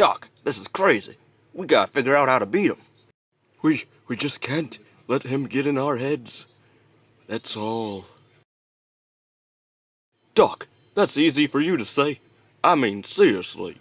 Doc, this is crazy. We gotta figure out how to beat him. We, we just can't let him get in our heads. That's all. Doc, that's easy for you to say. I mean, seriously.